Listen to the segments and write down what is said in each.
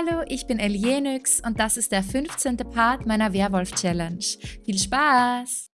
Hallo, ich bin Elienix und das ist der 15. Part meiner Werwolf-Challenge. Viel Spaß!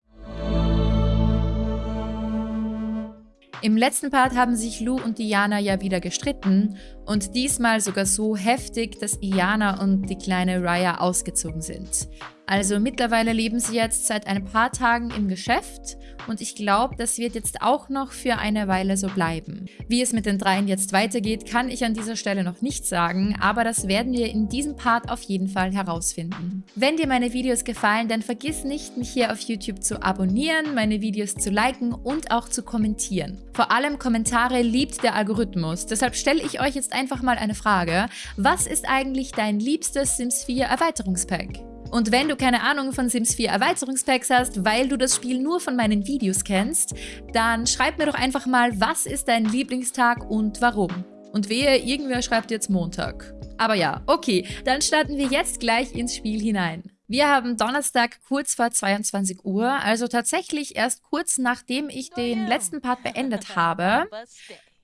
Im letzten Part haben sich Lou und Diana ja wieder gestritten und diesmal sogar so heftig, dass Iana und die kleine Raya ausgezogen sind. Also mittlerweile leben sie jetzt seit ein paar Tagen im Geschäft und ich glaube, das wird jetzt auch noch für eine Weile so bleiben. Wie es mit den dreien jetzt weitergeht, kann ich an dieser Stelle noch nicht sagen, aber das werden wir in diesem Part auf jeden Fall herausfinden. Wenn dir meine Videos gefallen, dann vergiss nicht, mich hier auf YouTube zu abonnieren, meine Videos zu liken und auch zu kommentieren. Vor allem Kommentare liebt der Algorithmus, deshalb stelle ich euch jetzt einfach mal eine Frage. Was ist eigentlich dein liebstes Sims 4 Erweiterungspack? Und wenn du keine Ahnung von Sims 4 Erweiterungspacks hast, weil du das Spiel nur von meinen Videos kennst, dann schreib mir doch einfach mal, was ist dein Lieblingstag und warum. Und wehe, irgendwer schreibt jetzt Montag. Aber ja, okay, dann starten wir jetzt gleich ins Spiel hinein. Wir haben Donnerstag kurz vor 22 Uhr, also tatsächlich erst kurz nachdem ich den letzten Part beendet habe.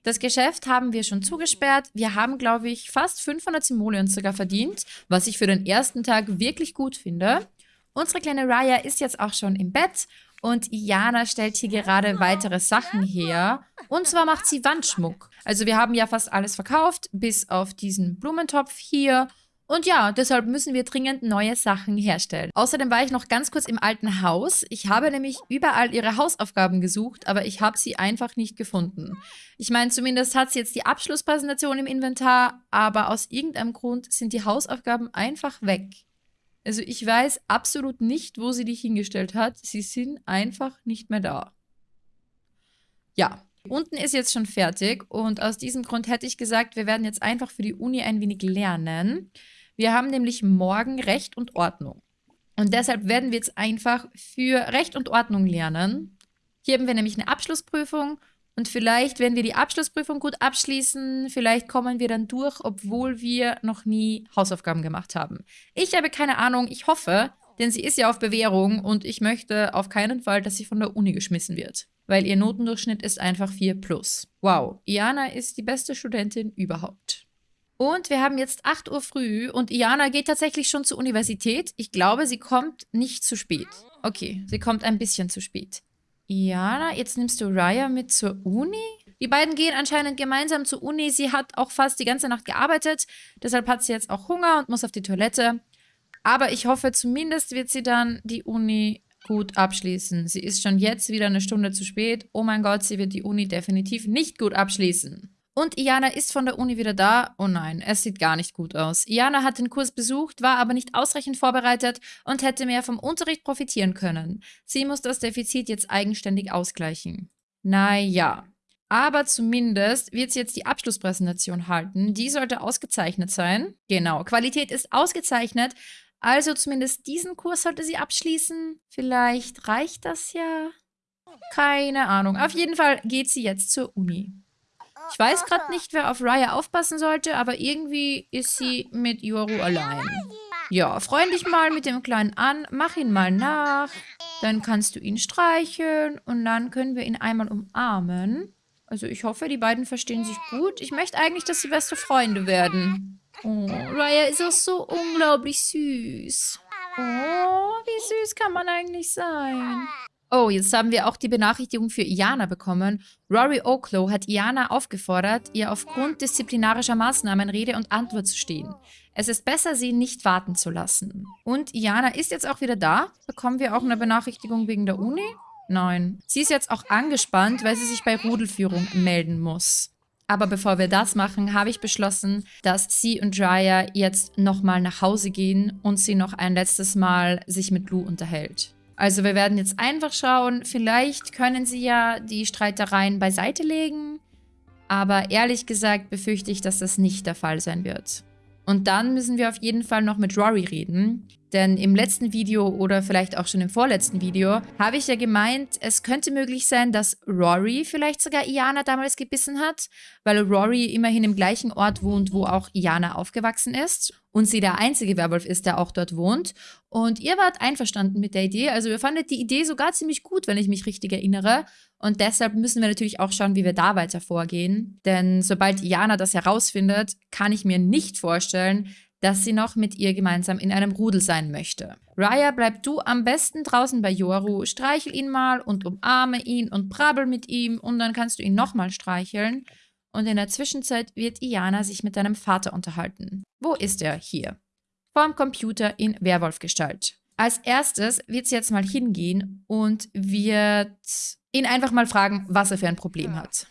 Das Geschäft haben wir schon zugesperrt. Wir haben, glaube ich, fast 500 Simoleons sogar verdient, was ich für den ersten Tag wirklich gut finde. Unsere kleine Raya ist jetzt auch schon im Bett und Iana stellt hier gerade weitere Sachen her. Und zwar macht sie Wandschmuck. Also wir haben ja fast alles verkauft, bis auf diesen Blumentopf hier und ja, deshalb müssen wir dringend neue Sachen herstellen. Außerdem war ich noch ganz kurz im alten Haus. Ich habe nämlich überall ihre Hausaufgaben gesucht, aber ich habe sie einfach nicht gefunden. Ich meine, zumindest hat sie jetzt die Abschlusspräsentation im Inventar, aber aus irgendeinem Grund sind die Hausaufgaben einfach weg. Also ich weiß absolut nicht, wo sie die hingestellt hat. Sie sind einfach nicht mehr da. Ja, Unten ist jetzt schon fertig und aus diesem Grund hätte ich gesagt, wir werden jetzt einfach für die Uni ein wenig lernen. Wir haben nämlich morgen Recht und Ordnung. Und deshalb werden wir jetzt einfach für Recht und Ordnung lernen. Hier haben wir nämlich eine Abschlussprüfung und vielleicht, wenn wir die Abschlussprüfung gut abschließen, vielleicht kommen wir dann durch, obwohl wir noch nie Hausaufgaben gemacht haben. Ich habe keine Ahnung, ich hoffe, denn sie ist ja auf Bewährung und ich möchte auf keinen Fall, dass sie von der Uni geschmissen wird. Weil ihr Notendurchschnitt ist einfach 4 plus. Wow, Iana ist die beste Studentin überhaupt. Und wir haben jetzt 8 Uhr früh und Iana geht tatsächlich schon zur Universität. Ich glaube, sie kommt nicht zu spät. Okay, sie kommt ein bisschen zu spät. Iana, jetzt nimmst du Raya mit zur Uni? Die beiden gehen anscheinend gemeinsam zur Uni. Sie hat auch fast die ganze Nacht gearbeitet. Deshalb hat sie jetzt auch Hunger und muss auf die Toilette. Aber ich hoffe, zumindest wird sie dann die Uni gut abschließen. Sie ist schon jetzt wieder eine Stunde zu spät. Oh mein Gott, sie wird die Uni definitiv nicht gut abschließen. Und Iana ist von der Uni wieder da. Oh nein, es sieht gar nicht gut aus. Iana hat den Kurs besucht, war aber nicht ausreichend vorbereitet und hätte mehr vom Unterricht profitieren können. Sie muss das Defizit jetzt eigenständig ausgleichen. Naja. Aber zumindest wird sie jetzt die Abschlusspräsentation halten. Die sollte ausgezeichnet sein. Genau, Qualität ist ausgezeichnet. Also zumindest diesen Kurs sollte sie abschließen. Vielleicht reicht das ja. Keine Ahnung. Auf jeden Fall geht sie jetzt zur Uni. Ich weiß gerade nicht, wer auf Raya aufpassen sollte, aber irgendwie ist sie mit Yoru allein. Ja, freund dich mal mit dem Kleinen an, mach ihn mal nach. Dann kannst du ihn streicheln und dann können wir ihn einmal umarmen. Also ich hoffe, die beiden verstehen sich gut. Ich möchte eigentlich, dass sie beste Freunde werden. Oh, Raya ist auch so unglaublich süß. Oh, wie süß kann man eigentlich sein? Oh, jetzt haben wir auch die Benachrichtigung für Iana bekommen. Rory Oklo hat Iana aufgefordert, ihr aufgrund disziplinarischer Maßnahmen Rede und Antwort zu stehen. Es ist besser, sie nicht warten zu lassen. Und Iana ist jetzt auch wieder da. Bekommen wir auch eine Benachrichtigung wegen der Uni? Nein. Sie ist jetzt auch angespannt, weil sie sich bei Rudelführung melden muss. Aber bevor wir das machen, habe ich beschlossen, dass sie und Raya jetzt nochmal nach Hause gehen und sie noch ein letztes Mal sich mit Lou unterhält. Also wir werden jetzt einfach schauen, vielleicht können sie ja die Streitereien beiseite legen. Aber ehrlich gesagt befürchte ich, dass das nicht der Fall sein wird. Und dann müssen wir auf jeden Fall noch mit Rory reden. Denn im letzten Video oder vielleicht auch schon im vorletzten Video habe ich ja gemeint, es könnte möglich sein, dass Rory vielleicht sogar Iana damals gebissen hat, weil Rory immerhin im gleichen Ort wohnt, wo auch Iana aufgewachsen ist und sie der einzige Werwolf ist, der auch dort wohnt. Und ihr wart einverstanden mit der Idee, also ihr fandet die Idee sogar ziemlich gut, wenn ich mich richtig erinnere. Und deshalb müssen wir natürlich auch schauen, wie wir da weiter vorgehen. Denn sobald Iana das herausfindet, kann ich mir nicht vorstellen, dass sie noch mit ihr gemeinsam in einem Rudel sein möchte. Raya, bleib du am besten draußen bei Yoru, streichel ihn mal und umarme ihn und brabbel mit ihm und dann kannst du ihn nochmal streicheln. Und in der Zwischenzeit wird Iana sich mit deinem Vater unterhalten. Wo ist er? Hier. Vorm Computer in Werwolfgestalt. Als erstes wird sie jetzt mal hingehen und wird ihn einfach mal fragen, was er für ein Problem hat.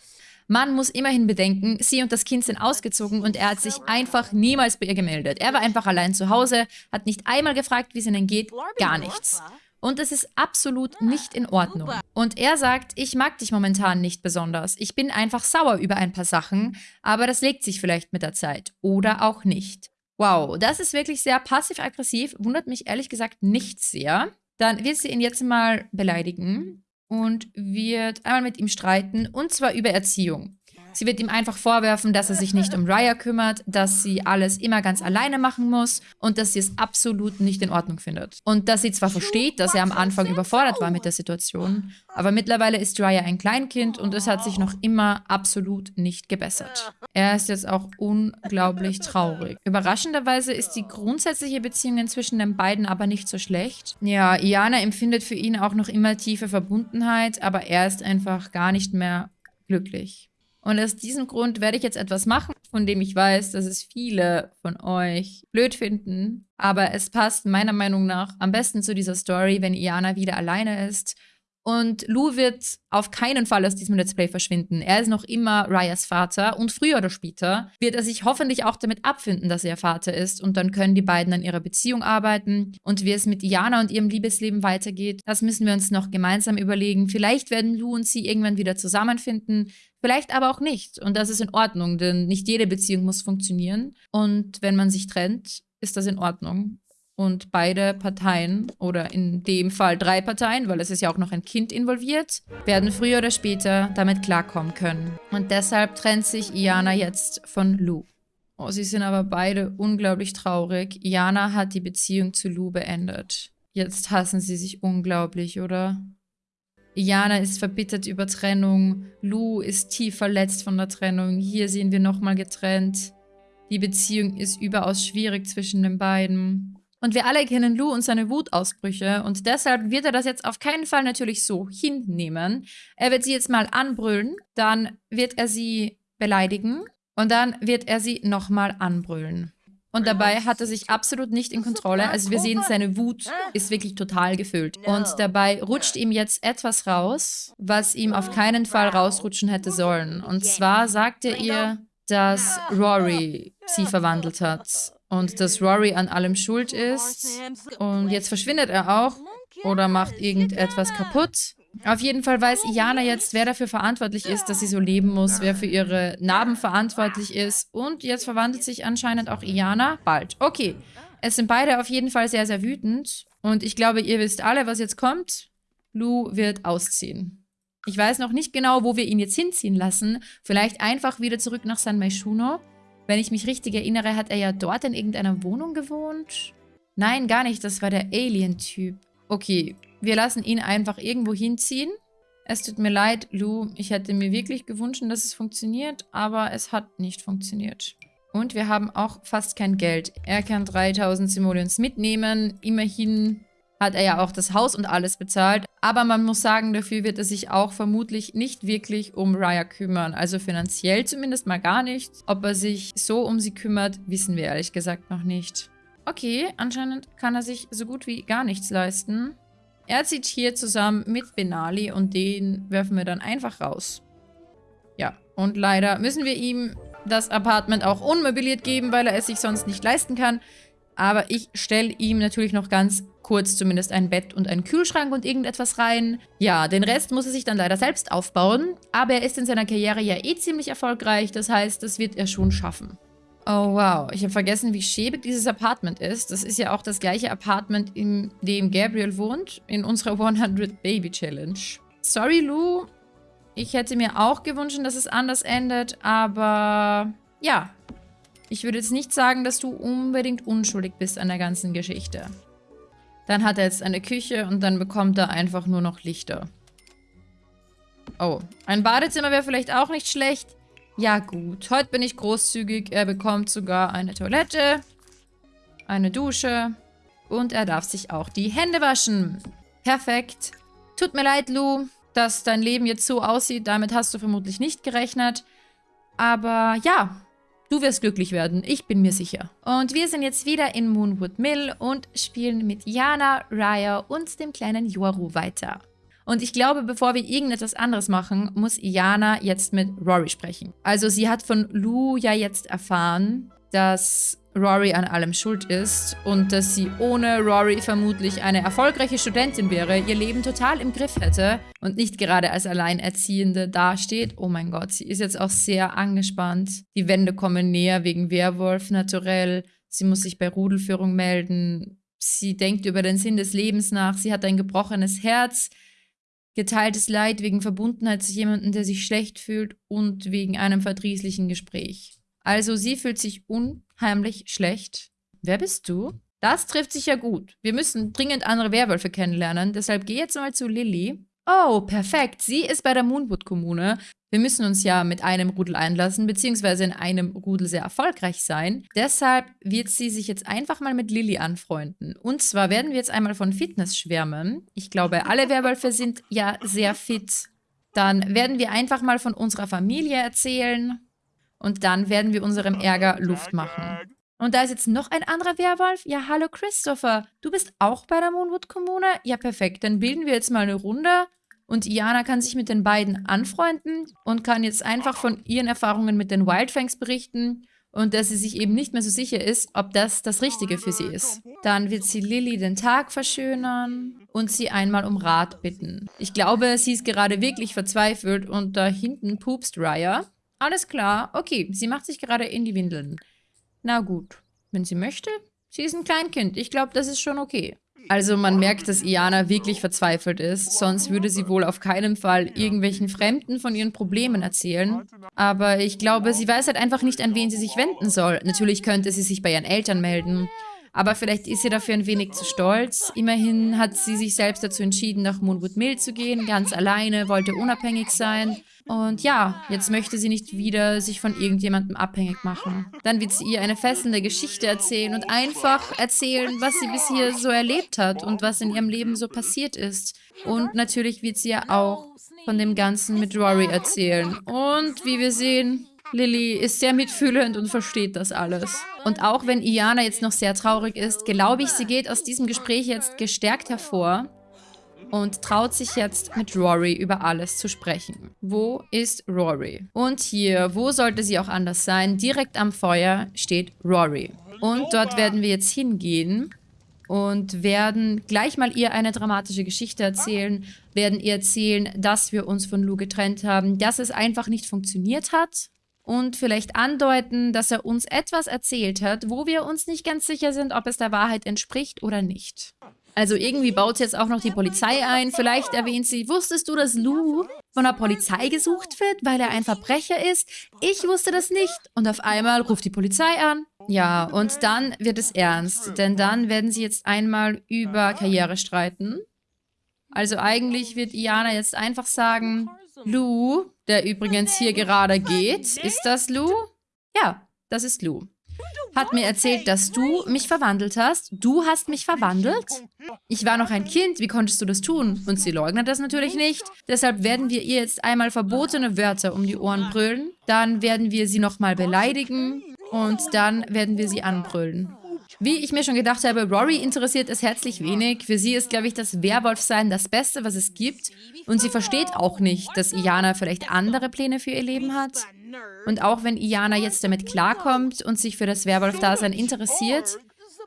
Man muss immerhin bedenken, sie und das Kind sind ausgezogen und er hat sich einfach niemals bei ihr gemeldet. Er war einfach allein zu Hause, hat nicht einmal gefragt, wie es ihnen geht, gar nichts. Und das ist absolut nicht in Ordnung. Und er sagt, ich mag dich momentan nicht besonders. Ich bin einfach sauer über ein paar Sachen, aber das legt sich vielleicht mit der Zeit. Oder auch nicht. Wow, das ist wirklich sehr passiv-aggressiv, wundert mich ehrlich gesagt nicht sehr. Dann wird sie ihn jetzt mal beleidigen und wird einmal mit ihm streiten, und zwar über Erziehung. Sie wird ihm einfach vorwerfen, dass er sich nicht um Raya kümmert, dass sie alles immer ganz alleine machen muss und dass sie es absolut nicht in Ordnung findet. Und dass sie zwar versteht, dass er am Anfang überfordert war mit der Situation, aber mittlerweile ist Raya ein Kleinkind und es hat sich noch immer absolut nicht gebessert. Er ist jetzt auch unglaublich traurig. Überraschenderweise ist die grundsätzliche Beziehung zwischen den beiden aber nicht so schlecht. Ja, Iana empfindet für ihn auch noch immer tiefe Verbundenheit, aber er ist einfach gar nicht mehr glücklich. Und aus diesem Grund werde ich jetzt etwas machen, von dem ich weiß, dass es viele von euch blöd finden. Aber es passt meiner Meinung nach am besten zu dieser Story, wenn Iana wieder alleine ist und Lou wird auf keinen Fall aus diesem Let's Play verschwinden. Er ist noch immer Ryas Vater und früher oder später wird er sich hoffentlich auch damit abfinden, dass er Vater ist und dann können die beiden an ihrer Beziehung arbeiten. Und wie es mit Diana und ihrem Liebesleben weitergeht, das müssen wir uns noch gemeinsam überlegen. Vielleicht werden Lou und sie irgendwann wieder zusammenfinden, vielleicht aber auch nicht. Und das ist in Ordnung, denn nicht jede Beziehung muss funktionieren. Und wenn man sich trennt, ist das in Ordnung. Und beide Parteien, oder in dem Fall drei Parteien, weil es ist ja auch noch ein Kind involviert, werden früher oder später damit klarkommen können. Und deshalb trennt sich Iana jetzt von Lou. Oh, sie sind aber beide unglaublich traurig. Iana hat die Beziehung zu Lou beendet. Jetzt hassen sie sich unglaublich, oder? Iana ist verbittert über Trennung. Lou ist tief verletzt von der Trennung. Hier sehen wir nochmal getrennt. Die Beziehung ist überaus schwierig zwischen den beiden. Und wir alle kennen Lou und seine Wutausbrüche und deshalb wird er das jetzt auf keinen Fall natürlich so hinnehmen. Er wird sie jetzt mal anbrüllen, dann wird er sie beleidigen und dann wird er sie nochmal anbrüllen. Und dabei hat er sich absolut nicht in Kontrolle. Also wir sehen, seine Wut ist wirklich total gefüllt. Und dabei rutscht ihm jetzt etwas raus, was ihm auf keinen Fall rausrutschen hätte sollen. Und zwar sagt er ihr, dass Rory sie verwandelt hat und dass Rory an allem schuld ist. Und jetzt verschwindet er auch oder macht irgendetwas kaputt. Auf jeden Fall weiß Iana jetzt, wer dafür verantwortlich ist, dass sie so leben muss, wer für ihre Narben verantwortlich ist. Und jetzt verwandelt sich anscheinend auch Iana bald. Okay, es sind beide auf jeden Fall sehr, sehr wütend. Und ich glaube, ihr wisst alle, was jetzt kommt. Lou wird ausziehen. Ich weiß noch nicht genau, wo wir ihn jetzt hinziehen lassen. Vielleicht einfach wieder zurück nach San Meishuno. Wenn ich mich richtig erinnere, hat er ja dort in irgendeiner Wohnung gewohnt. Nein, gar nicht. Das war der Alien-Typ. Okay, wir lassen ihn einfach irgendwo hinziehen. Es tut mir leid, Lou. Ich hätte mir wirklich gewünscht, dass es funktioniert, aber es hat nicht funktioniert. Und wir haben auch fast kein Geld. Er kann 3000 Simoleons mitnehmen. Immerhin hat er ja auch das Haus und alles bezahlt. Aber man muss sagen, dafür wird er sich auch vermutlich nicht wirklich um Raya kümmern. Also finanziell zumindest mal gar nicht. Ob er sich so um sie kümmert, wissen wir ehrlich gesagt noch nicht. Okay, anscheinend kann er sich so gut wie gar nichts leisten. Er zieht hier zusammen mit Benali und den werfen wir dann einfach raus. Ja, und leider müssen wir ihm das Apartment auch unmobiliert geben, weil er es sich sonst nicht leisten kann. Aber ich stelle ihm natürlich noch ganz kurz zumindest ein Bett und einen Kühlschrank und irgendetwas rein. Ja, den Rest muss er sich dann leider selbst aufbauen. Aber er ist in seiner Karriere ja eh ziemlich erfolgreich. Das heißt, das wird er schon schaffen. Oh wow, ich habe vergessen, wie schäbig dieses Apartment ist. Das ist ja auch das gleiche Apartment, in dem Gabriel wohnt, in unserer 100 Baby Challenge. Sorry, Lou. Ich hätte mir auch gewünscht, dass es anders endet, aber ja, ich würde jetzt nicht sagen, dass du unbedingt unschuldig bist an der ganzen Geschichte. Dann hat er jetzt eine Küche und dann bekommt er einfach nur noch Lichter. Oh, ein Badezimmer wäre vielleicht auch nicht schlecht. Ja gut, heute bin ich großzügig. Er bekommt sogar eine Toilette. eine Dusche und er darf sich auch die Hände waschen. Perfekt. Tut mir leid, Lou, dass dein Leben jetzt so aussieht. Damit hast du vermutlich nicht gerechnet. Aber ja, du wirst glücklich werden. Ich bin mir sicher. Und wir sind jetzt wieder in Moonwood Mill und spielen mit Jana, Raya und dem kleinen Yoru weiter. Und ich glaube, bevor wir irgendetwas anderes machen, muss Jana jetzt mit Rory sprechen. Also sie hat von Lou ja jetzt erfahren, dass Rory an allem schuld ist und dass sie ohne Rory vermutlich eine erfolgreiche Studentin wäre, ihr Leben total im Griff hätte und nicht gerade als Alleinerziehende dasteht. Oh mein Gott, sie ist jetzt auch sehr angespannt. Die Wände kommen näher wegen Werwolf naturell. Sie muss sich bei Rudelführung melden. Sie denkt über den Sinn des Lebens nach. Sie hat ein gebrochenes Herz, geteiltes Leid wegen Verbundenheit zu jemandem, der sich schlecht fühlt und wegen einem verdrießlichen Gespräch. Also sie fühlt sich unheimlich schlecht. Wer bist du? Das trifft sich ja gut. Wir müssen dringend andere Werwölfe kennenlernen, deshalb geh jetzt mal zu Lilly. Oh, perfekt. Sie ist bei der Moonwood-Kommune. Wir müssen uns ja mit einem Rudel einlassen, beziehungsweise in einem Rudel sehr erfolgreich sein. Deshalb wird sie sich jetzt einfach mal mit Lilly anfreunden. Und zwar werden wir jetzt einmal von Fitness schwärmen. Ich glaube, alle Werwölfe sind ja sehr fit. Dann werden wir einfach mal von unserer Familie erzählen. Und dann werden wir unserem Ärger Luft machen. Und da ist jetzt noch ein anderer Werwolf. Ja, hallo Christopher. Du bist auch bei der Moonwood-Kommune? Ja, perfekt. Dann bilden wir jetzt mal eine Runde. Und Iana kann sich mit den beiden anfreunden und kann jetzt einfach von ihren Erfahrungen mit den Wildfangs berichten und dass sie sich eben nicht mehr so sicher ist, ob das das Richtige für sie ist. Dann wird sie Lilly den Tag verschönern und sie einmal um Rat bitten. Ich glaube, sie ist gerade wirklich verzweifelt und da hinten pupst Raya. Alles klar. Okay, sie macht sich gerade in die Windeln. Na gut, wenn sie möchte. Sie ist ein Kleinkind. Ich glaube, das ist schon okay. Also man merkt, dass Iana wirklich verzweifelt ist, sonst würde sie wohl auf keinen Fall irgendwelchen Fremden von ihren Problemen erzählen. Aber ich glaube, sie weiß halt einfach nicht, an wen sie sich wenden soll. Natürlich könnte sie sich bei ihren Eltern melden, aber vielleicht ist sie dafür ein wenig zu stolz. Immerhin hat sie sich selbst dazu entschieden, nach Moonwood Mill zu gehen, ganz alleine, wollte unabhängig sein. Und ja, jetzt möchte sie nicht wieder sich von irgendjemandem abhängig machen. Dann wird sie ihr eine fesselnde Geschichte erzählen und einfach erzählen, was sie bis hier so erlebt hat und was in ihrem Leben so passiert ist. Und natürlich wird sie ja auch von dem Ganzen mit Rory erzählen. Und wie wir sehen, Lilly ist sehr mitfühlend und versteht das alles. Und auch wenn Iana jetzt noch sehr traurig ist, glaube ich, sie geht aus diesem Gespräch jetzt gestärkt hervor und traut sich jetzt mit Rory über alles zu sprechen. Wo ist Rory? Und hier, wo sollte sie auch anders sein? Direkt am Feuer steht Rory. Und dort werden wir jetzt hingehen und werden gleich mal ihr eine dramatische Geschichte erzählen, werden ihr erzählen, dass wir uns von Lou getrennt haben, dass es einfach nicht funktioniert hat und vielleicht andeuten, dass er uns etwas erzählt hat, wo wir uns nicht ganz sicher sind, ob es der Wahrheit entspricht oder nicht. Also irgendwie baut jetzt auch noch die Polizei ein. Vielleicht erwähnt sie, wusstest du, dass Lou von der Polizei gesucht wird, weil er ein Verbrecher ist? Ich wusste das nicht. Und auf einmal ruft die Polizei an. Ja, und dann wird es ernst. Denn dann werden sie jetzt einmal über Karriere streiten. Also eigentlich wird Iana jetzt einfach sagen, Lou, der übrigens hier gerade geht, ist das Lou? Ja, das ist Lou hat mir erzählt, dass du mich verwandelt hast. Du hast mich verwandelt? Ich war noch ein Kind, wie konntest du das tun? Und sie leugnet das natürlich nicht. Deshalb werden wir ihr jetzt einmal verbotene Wörter um die Ohren brüllen. Dann werden wir sie nochmal beleidigen. Und dann werden wir sie anbrüllen. Wie ich mir schon gedacht habe, Rory interessiert es herzlich wenig. Für sie ist, glaube ich, das Werwolfsein das Beste, was es gibt. Und sie versteht auch nicht, dass Iana vielleicht andere Pläne für ihr Leben hat. Und auch wenn Iana jetzt damit klarkommt und sich für das Werwolf-Dasein interessiert,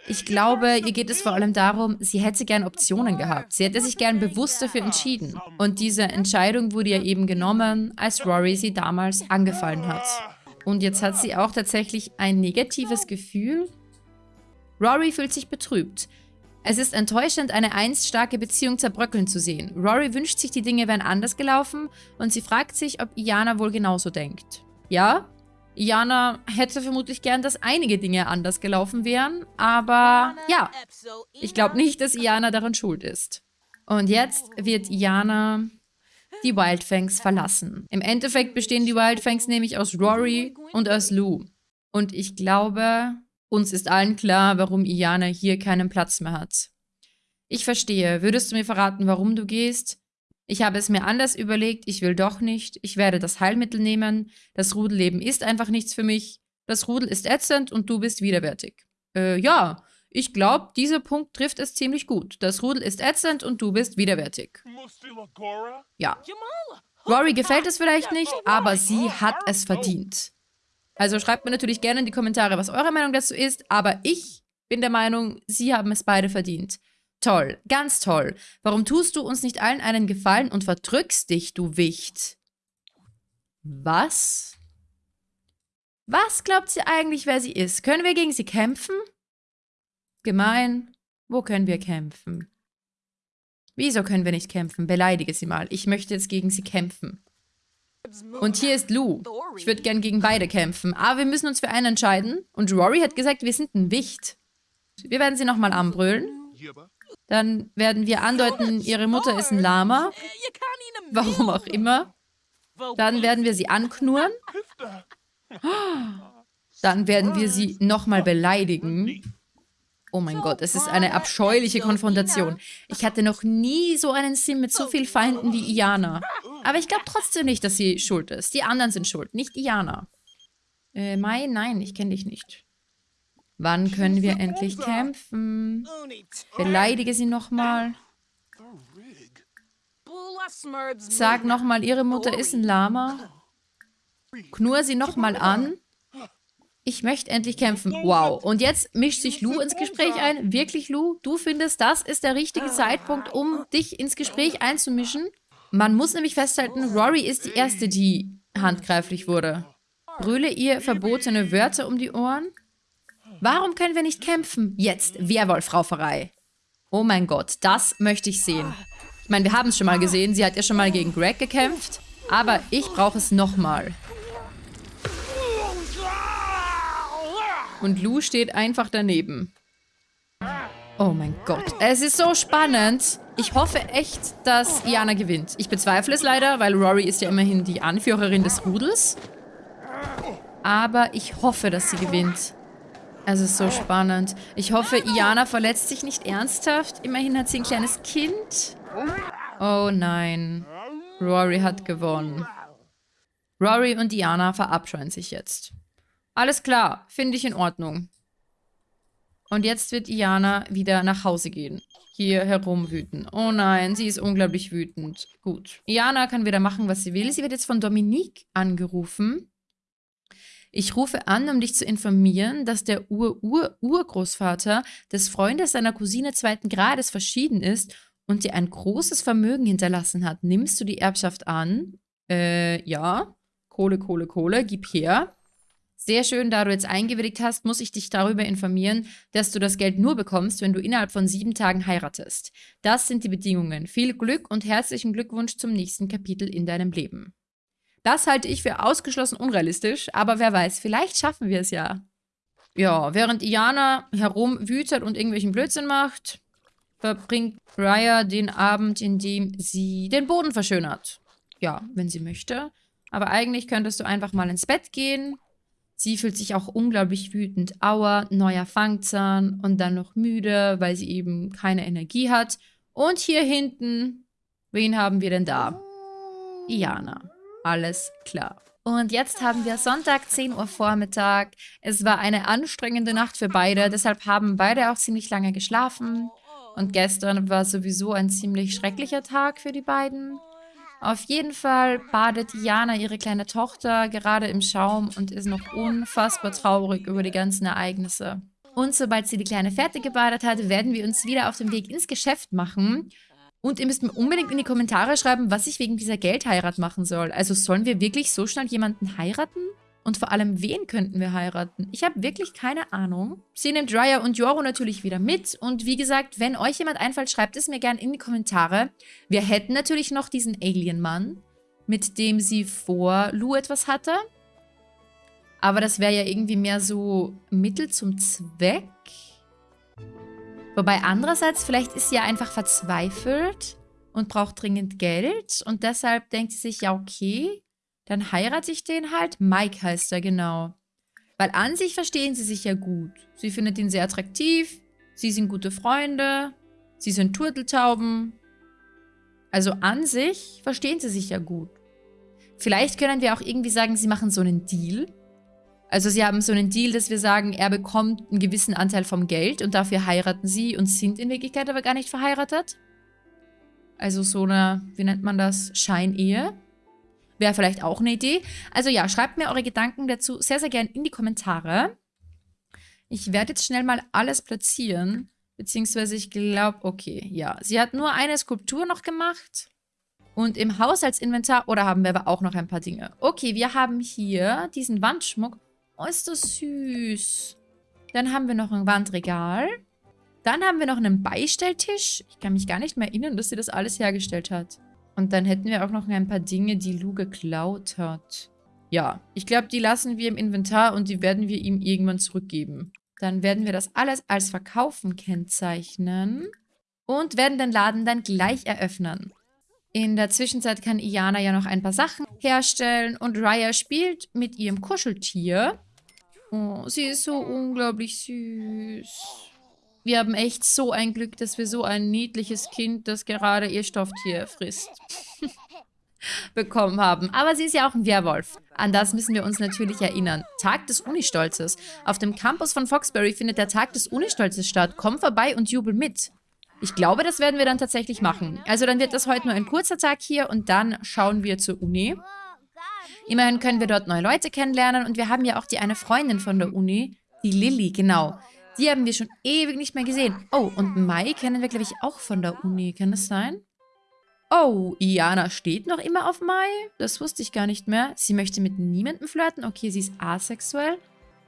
ich glaube, ihr geht es vor allem darum, sie hätte gern Optionen gehabt. Sie hätte sich gern bewusst dafür entschieden. Und diese Entscheidung wurde ja eben genommen, als Rory sie damals angefallen hat. Und jetzt hat sie auch tatsächlich ein negatives Gefühl, Rory fühlt sich betrübt. Es ist enttäuschend, eine einst starke Beziehung zerbröckeln zu sehen. Rory wünscht sich, die Dinge wären anders gelaufen und sie fragt sich, ob Iana wohl genauso denkt. Ja, Iana hätte vermutlich gern, dass einige Dinge anders gelaufen wären, aber ja, ich glaube nicht, dass Iana daran schuld ist. Und jetzt wird Iana die Wildfangs verlassen. Im Endeffekt bestehen die Wildfangs nämlich aus Rory und aus Lou. Und ich glaube, Uns ist allen klar, warum Iana hier keinen Platz mehr hat. Ich verstehe. Würdest du mir verraten, warum du gehst? Ich habe es mir anders überlegt, ich will doch nicht. Ich werde das Heilmittel nehmen. Das Rudelleben ist einfach nichts für mich. Das Rudel ist ätzend und du bist widerwärtig. Äh, ja, ich glaube, dieser Punkt trifft es ziemlich gut. Das Rudel ist ätzend und du bist widerwärtig. Ja. Rory gefällt es vielleicht nicht, aber sie hat es verdient. Also schreibt mir natürlich gerne in die Kommentare, was eure Meinung dazu ist, aber ich bin der Meinung, sie haben es beide verdient. Toll, ganz toll. Warum tust du uns nicht allen einen Gefallen und verdrückst dich, du Wicht? Was? Was glaubt sie eigentlich, wer sie ist? Können wir gegen sie kämpfen? Gemein. Wo können wir kämpfen? Wieso können wir nicht kämpfen? Beleidige sie mal. Ich möchte jetzt gegen sie kämpfen. Und hier ist Lou. Ich würde gern gegen beide kämpfen. Aber wir müssen uns für einen entscheiden. Und Rory hat gesagt, wir sind ein Wicht. Wir werden sie nochmal anbrüllen. Dann werden wir andeuten, ihre Mutter ist ein Lama. Warum auch immer. Dann werden wir sie anknurren. Dann werden wir sie nochmal beleidigen. Oh mein Gott, es ist eine abscheuliche Konfrontation. Ich hatte noch nie so einen Sim mit so vielen Feinden wie Iana. Aber ich glaube trotzdem nicht, dass sie schuld ist. Die anderen sind schuld, nicht Iana. Äh, Mai, nein, ich kenne dich nicht. Wann können wir endlich kämpfen? Beleidige sie nochmal. Sag nochmal, ihre Mutter ist ein Lama. Knurr sie nochmal an. Ich möchte endlich kämpfen. Wow. Und jetzt mischt sich Lou ins Gespräch ein. Wirklich, Lou? Du findest, das ist der richtige Zeitpunkt, um dich ins Gespräch einzumischen? Man muss nämlich festhalten, Rory ist die Erste, die handgreiflich wurde. Brülle ihr verbotene Wörter um die Ohren? Warum können wir nicht kämpfen? Jetzt, Werwolf-Rauferei. Oh mein Gott, das möchte ich sehen. Ich meine, wir haben es schon mal gesehen. Sie hat ja schon mal gegen Greg gekämpft. Aber ich brauche es nochmal. Und Lou steht einfach daneben. Oh mein Gott. Es ist so spannend. Ich hoffe echt, dass Iana gewinnt. Ich bezweifle es leider, weil Rory ist ja immerhin die Anführerin des Rudels. Aber ich hoffe, dass sie gewinnt. Es ist so spannend. Ich hoffe, Iana verletzt sich nicht ernsthaft. Immerhin hat sie ein kleines Kind. Oh nein. Rory hat gewonnen. Rory und Iana verabscheuen sich jetzt. Alles klar, finde ich in Ordnung. Und jetzt wird Iana wieder nach Hause gehen. Hier herumwüten. Oh nein, sie ist unglaublich wütend. Gut. Iana kann wieder machen, was sie will. Sie wird jetzt von Dominique angerufen. Ich rufe an, um dich zu informieren, dass der Ur-Ur-Urgroßvater des Freundes seiner Cousine zweiten Grades verschieden ist und dir ein großes Vermögen hinterlassen hat. Nimmst du die Erbschaft an? Äh, ja. Kohle, Kohle, Kohle, gib her. Sehr schön, da du jetzt eingewilligt hast, muss ich dich darüber informieren, dass du das Geld nur bekommst, wenn du innerhalb von sieben Tagen heiratest. Das sind die Bedingungen. Viel Glück und herzlichen Glückwunsch zum nächsten Kapitel in deinem Leben. Das halte ich für ausgeschlossen unrealistisch, aber wer weiß, vielleicht schaffen wir es ja. Ja, während Iana herumwütet und irgendwelchen Blödsinn macht, verbringt Raya den Abend, in dem sie den Boden verschönert. Ja, wenn sie möchte. Aber eigentlich könntest du einfach mal ins Bett gehen. Sie fühlt sich auch unglaublich wütend. Aua, neuer Fangzahn und dann noch müde, weil sie eben keine Energie hat. Und hier hinten, wen haben wir denn da? Iana. Alles klar. Und jetzt haben wir Sonntag, 10 Uhr Vormittag. Es war eine anstrengende Nacht für beide, deshalb haben beide auch ziemlich lange geschlafen. Und gestern war sowieso ein ziemlich schrecklicher Tag für die beiden. Auf jeden Fall badet Jana ihre kleine Tochter gerade im Schaum und ist noch unfassbar traurig über die ganzen Ereignisse. Und sobald sie die Kleine fertig gebadet hat, werden wir uns wieder auf den Weg ins Geschäft machen und ihr müsst mir unbedingt in die Kommentare schreiben, was ich wegen dieser Geldheirat machen soll. Also sollen wir wirklich so schnell jemanden heiraten? Und vor allem, wen könnten wir heiraten? Ich habe wirklich keine Ahnung. Sie nimmt Raya und Joro natürlich wieder mit. Und wie gesagt, wenn euch jemand einfällt, schreibt es mir gerne in die Kommentare. Wir hätten natürlich noch diesen Alien-Mann, mit dem sie vor Lu etwas hatte. Aber das wäre ja irgendwie mehr so Mittel zum Zweck. Wobei andererseits, vielleicht ist sie ja einfach verzweifelt und braucht dringend Geld und deshalb denkt sie sich, ja okay, dann heirate ich den halt. Mike heißt er, genau. Weil an sich verstehen sie sich ja gut. Sie findet ihn sehr attraktiv, sie sind gute Freunde, sie sind Turteltauben. Also an sich verstehen sie sich ja gut. Vielleicht können wir auch irgendwie sagen, sie machen so einen Deal. Also sie haben so einen Deal, dass wir sagen, er bekommt einen gewissen Anteil vom Geld und dafür heiraten sie und sind in Wirklichkeit aber gar nicht verheiratet. Also so eine, wie nennt man das, Scheinehe. Wäre vielleicht auch eine Idee. Also ja, schreibt mir eure Gedanken dazu sehr, sehr gerne in die Kommentare. Ich werde jetzt schnell mal alles platzieren. Beziehungsweise ich glaube, okay, ja. Sie hat nur eine Skulptur noch gemacht. Und im Haushaltsinventar, oder haben wir aber auch noch ein paar Dinge? Okay, wir haben hier diesen Wandschmuck. Oh, ist das süß. Dann haben wir noch ein Wandregal. Dann haben wir noch einen Beistelltisch. Ich kann mich gar nicht mehr erinnern, dass sie das alles hergestellt hat. Und dann hätten wir auch noch ein paar Dinge, die Lou geklaut hat. Ja, ich glaube, die lassen wir im Inventar und die werden wir ihm irgendwann zurückgeben. Dann werden wir das alles als Verkaufen kennzeichnen und werden den Laden dann gleich eröffnen. In der Zwischenzeit kann Iana ja noch ein paar Sachen herstellen und Raya spielt mit ihrem Kuscheltier. Oh, sie ist so unglaublich süß. Wir haben echt so ein Glück, dass wir so ein niedliches Kind, das gerade ihr Stofftier frisst, bekommen haben. Aber sie ist ja auch ein Werwolf. An das müssen wir uns natürlich erinnern. Tag des Unistolzes. Auf dem Campus von Foxbury findet der Tag des Unistolzes statt. Komm vorbei und jubel mit. Ich glaube, das werden wir dann tatsächlich machen. Also dann wird das heute nur ein kurzer Tag hier und dann schauen wir zur Uni. Immerhin können wir dort neue Leute kennenlernen und wir haben ja auch die eine Freundin von der Uni, die Lilly, genau. Die haben wir schon ewig nicht mehr gesehen. Oh, und Mai kennen wir, glaube ich, auch von der Uni. Kann das sein? Oh, Iana steht noch immer auf Mai? Das wusste ich gar nicht mehr. Sie möchte mit niemandem flirten. Okay, sie ist asexuell.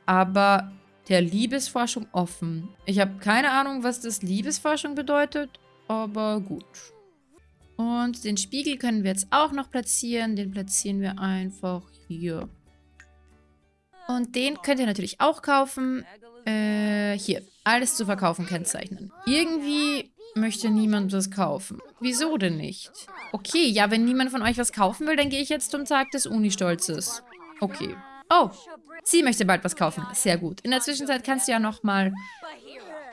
Aber der Liebesforschung offen. Ich habe keine Ahnung, was das Liebesforschung bedeutet, aber gut. Und den Spiegel können wir jetzt auch noch platzieren. Den platzieren wir einfach hier. Und den könnt ihr natürlich auch kaufen. Äh, hier. Alles zu verkaufen kennzeichnen. Irgendwie möchte niemand was kaufen. Wieso denn nicht? Okay, ja, wenn niemand von euch was kaufen will, dann gehe ich jetzt zum Tag des Unistolzes. Okay. Oh, sie möchte bald was kaufen. Sehr gut. In der Zwischenzeit kannst du ja nochmal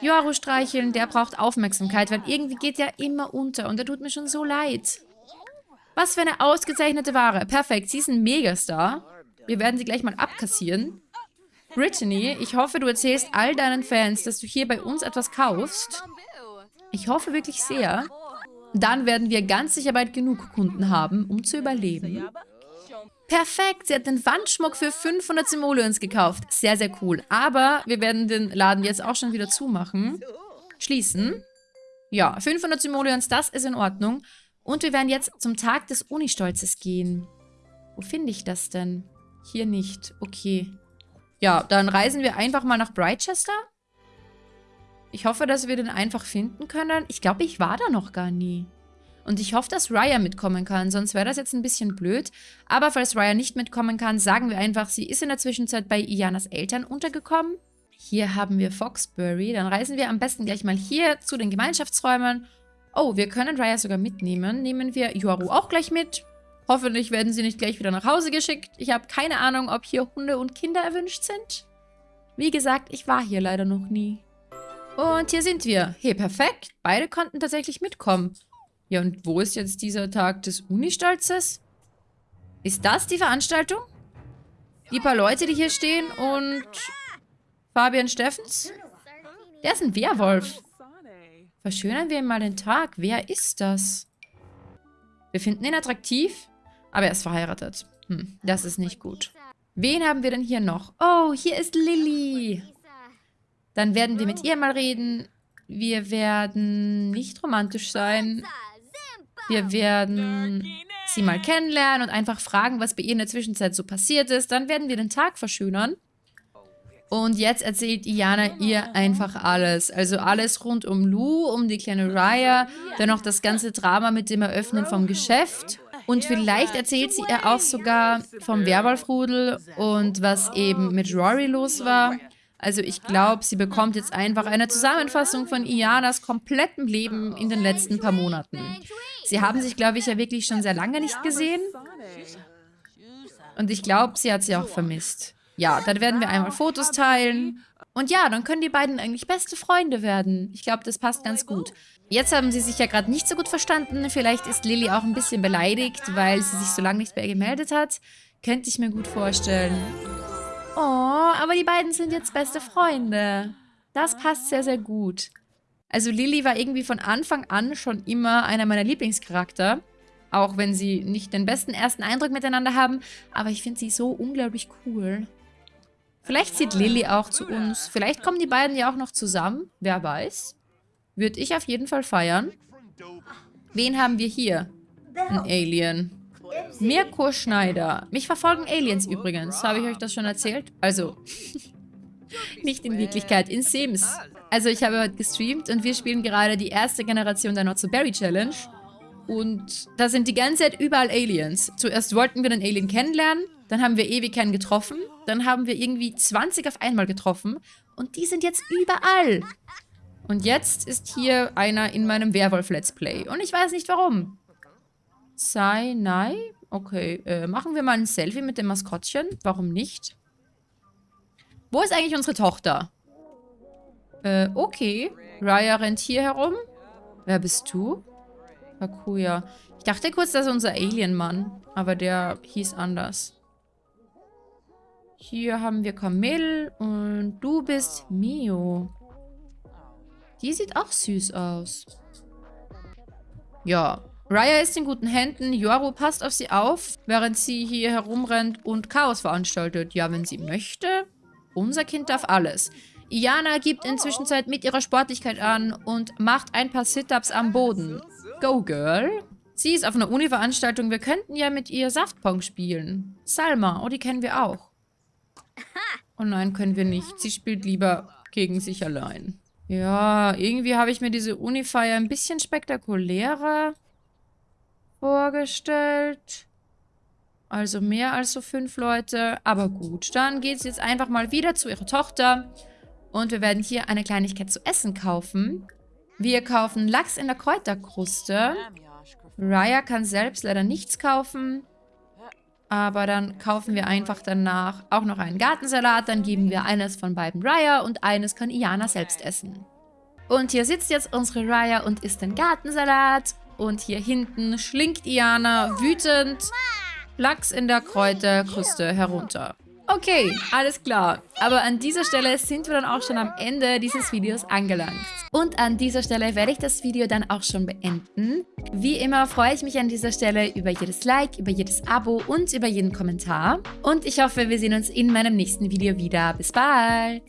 Yoru streicheln. Der braucht Aufmerksamkeit, weil irgendwie geht der immer unter und der tut mir schon so leid. Was für eine ausgezeichnete Ware. Perfekt, sie ist ein Megastar. Wir werden sie gleich mal abkassieren. Brittany, ich hoffe, du erzählst all deinen Fans, dass du hier bei uns etwas kaufst. Ich hoffe wirklich sehr. Dann werden wir ganz sicher bald genug Kunden haben, um zu überleben. Perfekt, sie hat den Wandschmuck für 500 Simoleons gekauft. Sehr, sehr cool. Aber wir werden den Laden jetzt auch schon wieder zumachen. Schließen. Ja, 500 Simoleons, das ist in Ordnung. Und wir werden jetzt zum Tag des Unistolzes gehen. Wo finde ich das denn? Hier nicht. Okay. Ja, dann reisen wir einfach mal nach Brightchester. Ich hoffe, dass wir den einfach finden können. Ich glaube, ich war da noch gar nie. Und ich hoffe, dass Raya mitkommen kann, sonst wäre das jetzt ein bisschen blöd. Aber falls Raya nicht mitkommen kann, sagen wir einfach, sie ist in der Zwischenzeit bei Ianas Eltern untergekommen. Hier haben wir Foxbury. Dann reisen wir am besten gleich mal hier zu den Gemeinschaftsräumen. Oh, wir können Raya sogar mitnehmen. Nehmen wir Yoru auch gleich mit. Hoffentlich werden sie nicht gleich wieder nach Hause geschickt. Ich habe keine Ahnung, ob hier Hunde und Kinder erwünscht sind. Wie gesagt, ich war hier leider noch nie. Und hier sind wir. Hey, perfekt. Beide konnten tatsächlich mitkommen. Ja, und wo ist jetzt dieser Tag des Unistolzes? Ist das die Veranstaltung? Die paar Leute, die hier stehen und Fabian Steffens? Der ist ein Werwolf. Verschönern wir ihm mal den Tag. Wer ist das? Wir finden ihn attraktiv, aber er ist verheiratet. Hm, das ist nicht gut. Wen haben wir denn hier noch? Oh, hier ist Lilly. Dann werden wir mit ihr mal reden. Wir werden nicht romantisch sein. Wir werden sie mal kennenlernen und einfach fragen, was bei ihr in der Zwischenzeit so passiert ist. Dann werden wir den Tag verschönern. Und jetzt erzählt Iana ihr einfach alles. Also alles rund um Lou, um die kleine Raya, dann noch das ganze Drama mit dem Eröffnen vom Geschäft. Und vielleicht erzählt sie ihr auch sogar vom Werwolfrudel und was eben mit Rory los war. Also ich glaube, sie bekommt jetzt einfach eine Zusammenfassung von Ianas komplettem Leben in den letzten paar Monaten. Sie haben sich, glaube ich, ja wirklich schon sehr lange nicht gesehen. Und ich glaube, sie hat sie auch vermisst. Ja, dann werden wir einmal Fotos teilen. Und ja, dann können die beiden eigentlich beste Freunde werden. Ich glaube, das passt ganz gut. Jetzt haben sie sich ja gerade nicht so gut verstanden. Vielleicht ist Lilly auch ein bisschen beleidigt, weil sie sich so lange nicht mehr gemeldet hat. Könnte ich mir gut vorstellen. Oh, aber die beiden sind jetzt beste Freunde. Das passt sehr, sehr gut. Also Lilly war irgendwie von Anfang an schon immer einer meiner Lieblingscharakter. Auch wenn sie nicht den besten ersten Eindruck miteinander haben. Aber ich finde sie so unglaublich cool. Vielleicht zieht Lilly auch zu uns. Vielleicht kommen die beiden ja auch noch zusammen. Wer weiß. Würde ich auf jeden Fall feiern. Wen haben wir hier? Ein Alien. Mirko Schneider. Mich verfolgen Aliens übrigens. Habe ich euch das schon erzählt? Also, nicht in Wirklichkeit, in Sims. Also ich habe heute gestreamt und wir spielen gerade die erste Generation der Not So Berry Challenge. Und da sind die ganze Zeit überall Aliens. Zuerst wollten wir den Alien kennenlernen, dann haben wir ewig keinen getroffen, dann haben wir irgendwie 20 auf einmal getroffen und die sind jetzt überall. Und jetzt ist hier einer in meinem Werwolf-Let's Play. Und ich weiß nicht warum. Sei, nein? Okay, äh, machen wir mal ein Selfie mit dem Maskottchen. Warum nicht? Wo ist eigentlich unsere Tochter? Äh, okay. Raya rennt hier herum. Wer bist du? Hakuya. Ich dachte kurz, das ist unser Alien-Mann. Aber der hieß anders. Hier haben wir Camille und du bist Mio. Die sieht auch süß aus. Ja, Raya ist in guten Händen. Yoru passt auf sie auf, während sie hier herumrennt und Chaos veranstaltet. Ja, wenn sie möchte. Unser Kind darf alles. Iana gibt inzwischen Zeit mit ihrer Sportlichkeit an und macht ein paar Sit-Ups am Boden. Go, Girl. Sie ist auf einer Uni-Veranstaltung. Wir könnten ja mit ihr Saftpong spielen. Salma, oh, die kennen wir auch. Oh nein, können wir nicht. Sie spielt lieber gegen sich allein. Ja, irgendwie habe ich mir diese Uni-Feier ein bisschen spektakulärer vorgestellt. Also mehr als so fünf Leute. Aber gut, dann geht es jetzt einfach mal wieder zu ihrer Tochter. Und wir werden hier eine Kleinigkeit zu essen kaufen. Wir kaufen Lachs in der Kräuterkruste. Raya kann selbst leider nichts kaufen. Aber dann kaufen wir einfach danach auch noch einen Gartensalat. Dann geben wir eines von beiden Raya und eines kann Iana selbst essen. Und hier sitzt jetzt unsere Raya und isst den Gartensalat. Und hier hinten schlingt Iana wütend Lachs in der Kräuterkruste herunter. Okay, alles klar. Aber an dieser Stelle sind wir dann auch schon am Ende dieses Videos angelangt. Und an dieser Stelle werde ich das Video dann auch schon beenden. Wie immer freue ich mich an dieser Stelle über jedes Like, über jedes Abo und über jeden Kommentar. Und ich hoffe, wir sehen uns in meinem nächsten Video wieder. Bis bald!